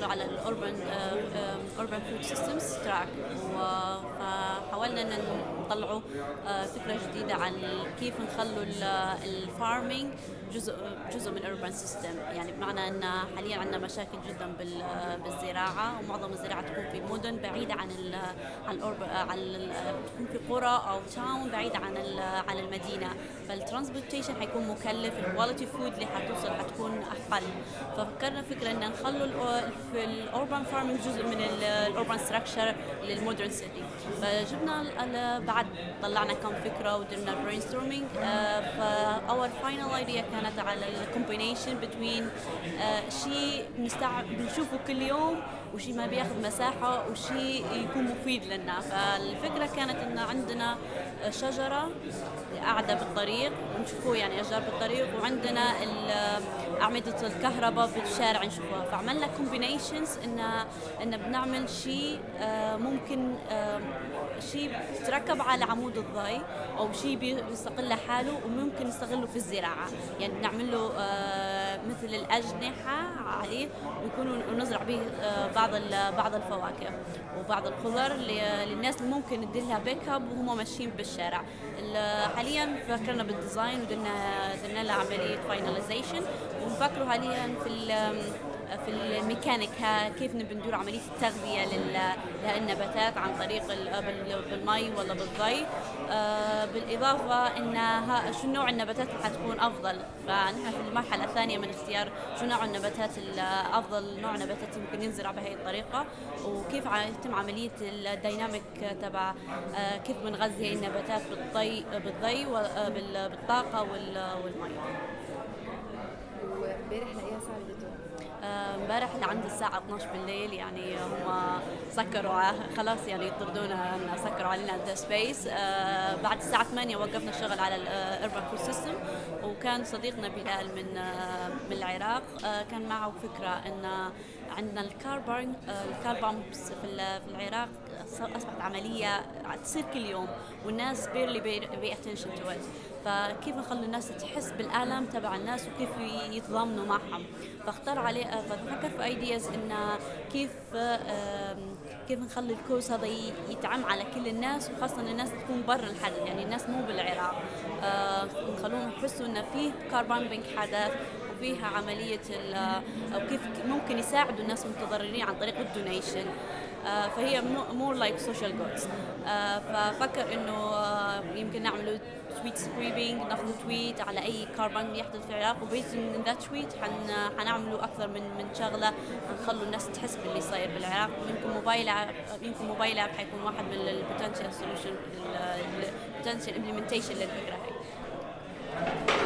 بيشتغلوا على ال urban urban food systems track. آه، فكرة جديدة عن كيف نخلوا ال farming جزء جزء من ال urban system يعني بمعنى إن حاليا عندنا مشاكل جدا بالزراعة ومعظم الزراعة تكون في مدن بعيدة عن ال عن عن تكون في قرى أو town بعيدة عن عن المدينة. فال transportation حيكون مكلف ال quality food اللي حتوصل حتكون أقل. ففكرنا فكرة إن نخلوا في ال urban farming جزء من ال urban structure لل modern city فجبنا بعد طلعنا كم فكرة ودرنا brainstorming ف our final idea كانت على ال combination between شيء بنشوفه كل يوم وشيء ما بياخذ مساحة وشيء يكون مفيد لنا. فالفكرة كانت إن عندنا شجرة قاعدة بالطريق ونشوفوه يعني أشجار بالطريق وعندنا أعمدة الكهرباء بالشارع نشوفوها. فعملنا combinations إن إن بنعمل شيء ممكن شيء بتركب على عمود الضي أو شيء بيستقل لحاله وممكن نستغله في الزراعة. يعني بنعمل له مثل الأجنحة عليه ويكون ونزرع به بعض بعض الفواكه وبعض الخضر للناس اللي ممكن نديلها pick up وهم ماشيين بالشارع. حاليا فكرنا بال design ودنا درنا لها عملية finalization ونفكروا حاليا في في الميكانيك كيف نبي ندير عملية التغذية للنباتات عن طريق بالمي ولا بالضي بالإضافة إن شو نوع النباتات اللي حتكون أفضل؟ فنحن في المرحلة الثانية من اختيار شو نوع النباتات أفضل نوع نباتات يمكن ينزرع بهي الطريقة وكيف يتم عملية ال dynamic تبع كيف بنغذي النباتات بالضي بالضي بالطاقة والمي وامبارح لاقيها ساعه بدته امبارح لعند الساعة 12 بالليل يعني هم سكروا خلاص يعني يطردونا سكروا علينا the space آه بعد الساعة 8 وقفنا الشغل على ال urban food system وكان صديقنا بلال من آه من العراق آه كان معه فكرة إن عندنا الكاربون الكاربونز في في العراق أصبحت عملية تصير كل يوم والناس barely pay attention to فكيف نخلي الناس تحس بالالم تبع الناس وكيف يتضامنوا معهم؟ فاختار عليه ففكر في ideas ان كيف كيف نخلي ال cause هذا يتعم على كل الناس وخاصة الناس تكون برا الحدث يعني الناس مو بالعراق. نخلوهم يحسوا ان في car bombing حدث فيها عملية أو كيف ممكن يساعدوا الناس المتضررين عن طريق ال donation. فهي more like social goods ففكر إنه يمكن نعملوا tweet scraping ناخذ tweet على أي كاربون يحدث في العراق و based on the tweet حن حنعملوا أكثر من من شغلة نخلوا الناس تحس باللي صاير بالعراق. يمكن موبايل يمكن mobile app حيكون واحد من ال potential solution ال potential implementation للفكرة هي